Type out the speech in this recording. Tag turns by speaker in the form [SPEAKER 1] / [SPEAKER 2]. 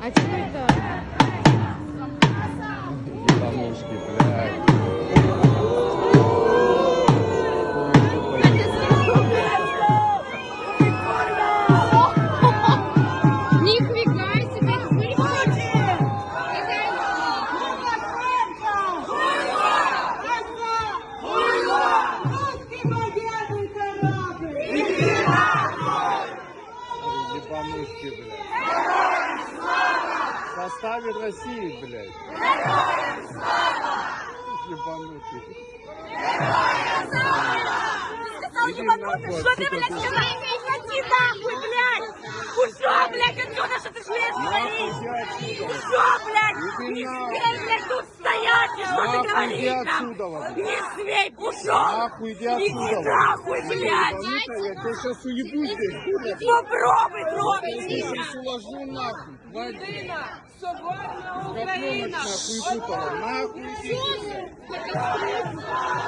[SPEAKER 1] А теперь да.
[SPEAKER 2] Ебанушки, блядь. В составе России, блядь. Ебанушки. Иди нахуй
[SPEAKER 3] Что ты, блядь, сказал? Иди нахуй, блядь! Ушел, блядь, отсюда, что ты
[SPEAKER 2] иди отсюда.
[SPEAKER 3] Ушел, блядь! Не смей, блядь, тут стоять! и Что ты
[SPEAKER 2] Нахуй
[SPEAKER 3] говоришь
[SPEAKER 2] иди
[SPEAKER 3] там?
[SPEAKER 2] отсюда, вот.
[SPEAKER 3] Не смей! Ушел!
[SPEAKER 2] Нахуй иди
[SPEAKER 3] Иди
[SPEAKER 2] отсюда.
[SPEAKER 3] нахуй, блядь!
[SPEAKER 2] Ебанутая, я тебя сейчас уебу здесь, хуля.
[SPEAKER 3] Попробуй,
[SPEAKER 2] Я
[SPEAKER 3] пробуй!
[SPEAKER 2] сейчас уложу нахуй. Хватит.
[SPEAKER 3] Україна! Соборна
[SPEAKER 2] Копленок
[SPEAKER 3] Україна!
[SPEAKER 2] нахуй путала. Нахуй иди.
[SPEAKER 3] Слава Україні!